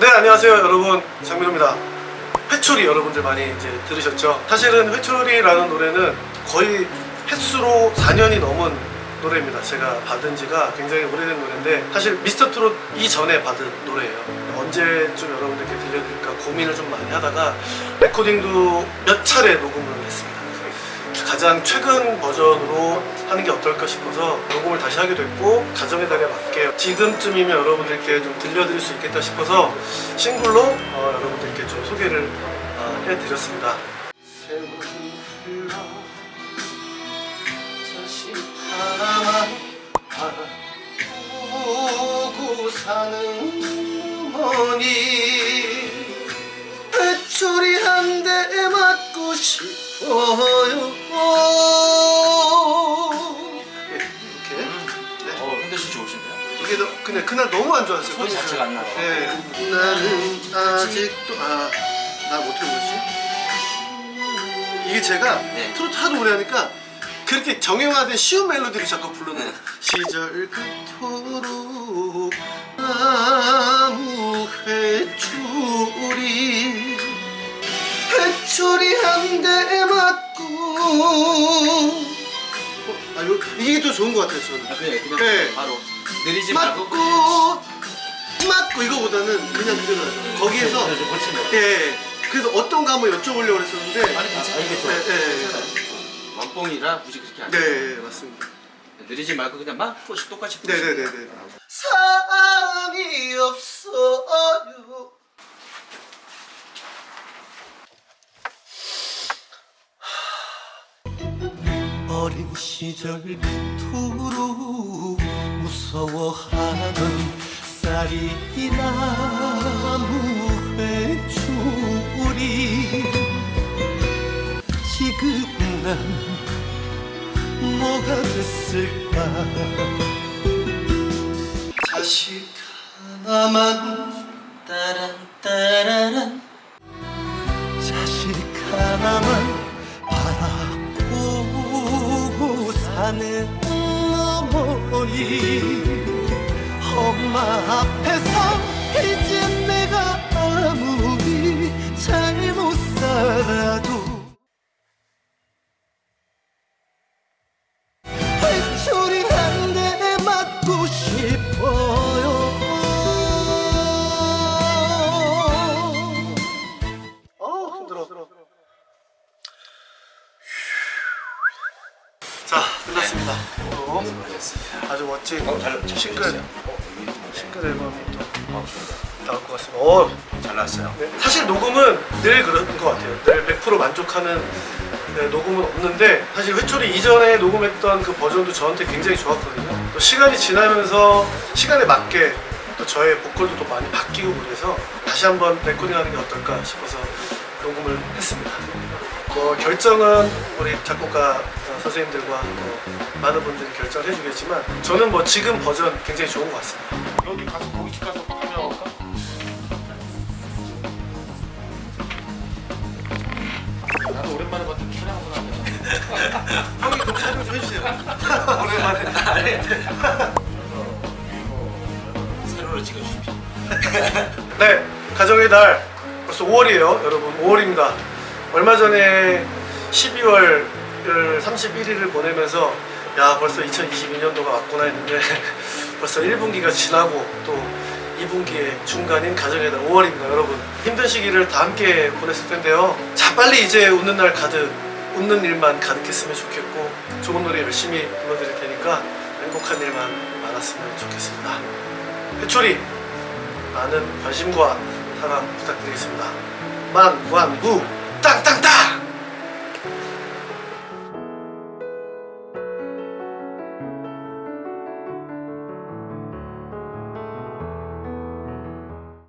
네 안녕하세요 여러분. 장민호입니다. 회초리 여러분들 많이 이제 들으셨죠? 사실은 회초리라는 노래는 거의 횟수로 4년이 넘은 노래입니다. 제가 받은 지가 굉장히 오래된 노래인데 사실 미스터 트롯 이전에 받은 노래예요. 언제쯤 여러분들께 들려드릴까 고민을 좀 많이 하다가 레코딩도 몇 차례 녹음을 했습니다 가장 최근 버전으로 하는 게 어떨까 싶어서 녹음을 다시 하게 됐고 가정의 달에 맞게 지금쯤이면 여러분들께 좀 들려드릴 수 있겠다 싶어서 싱글로 어, 여러분들께 좀 소개를 어, 해드렸습니다. 바라보고 사는 어머니 이게 너, 근데 그날 너무 안 좋았어요 소리 자체가 안 나요. 네. 나는 아직도 아나 어떻게 부르지? 이게 제가 네. 트로트 하도 오래 하니까 그렇게 정형화된 쉬운 멜로디를 자꾸 부르는 네. 시절 그토록 아무 회초리 회초리 한 대 맞고 어, 아, 요, 이게 더 좋은 것 같아요 저는 아, 그냥, 그냥 네. 바로 느리지 말고 맞고 맞고 이거보다는 그냥 그대로 하죠. 거기에서 네, 좀 거치네. 예 그래서 어떤 거 한번 여쭤보려고 그랬었는데 아니, 괜찮아요. 이게 좋아요. 네, 네. 원뽕이라 굳이 그렇게 안 네. 네 맞습니다 느리지 말고 그냥 막 똑같이 네네네네 부르시면 돼요. 사랑이 없어요 어린 시절 그토록 무서워하던 쌀이 나무 회초리. 지금 난 뭐가 됐을까? 자식 하나만 따란 따라란 어머니 엄마 앞에서 이제 내가 아무 자 끝났습니다 또 아주 멋진 어, 잘- 잘 싱글 됐어요. 싱글 앨범이 또 어, 좋습니다. 나올 것 같습니다 어, 잘 나왔어요. 네. 사실 녹음은 늘 그런 것 같아요. 늘 100% 만족하는 네, 녹음은 없는데 사실 회초리 이전에 녹음했던 그 버전도 저한테 굉장히 좋았거든요. 또 시간이 지나면서 시간에 맞게 또 저의 보컬도 또 많이 바뀌고 그래서 다시 한번 레코딩하는 게 어떨까 싶어서 녹음을 했습니다. 뭐 결정은 우리 작곡가 어, 선생님들과 또 많은 분들이 결정을 해주겠지만 저는 뭐 지금 버전 굉장히 좋은 것 같습니다. 여기 가서 고깃집 가서 카메라 올까? 나도 오랜만에 봤더니 촬영 한번 하네. 형이 좀 촬영 좀 해주세요. 오랜만에. 아니, 세로로 찍어주십시오. 네, 가정의 달 벌써 5월이에요, 여러분. 5월입니다. 얼마 전에 12월 31일을 보내면서 야 벌써 2022년도가 왔구나 했는데 벌써 1분기가 지나고 또 2분기의 중간인 가정의 달 5월입니다, 여러분. 힘든 시기를 다 함께 보냈을 텐데요. 자, 빨리 이제 웃는 날 가득, 웃는 일만 가득했으면 좋겠고 좋은 노래 열심히 불러드릴 테니까 행복한 일만 많았으면 좋겠습니다. 해초리 많은 관심과 사랑 부탁드리겠습니다. 만완무 땅땅땅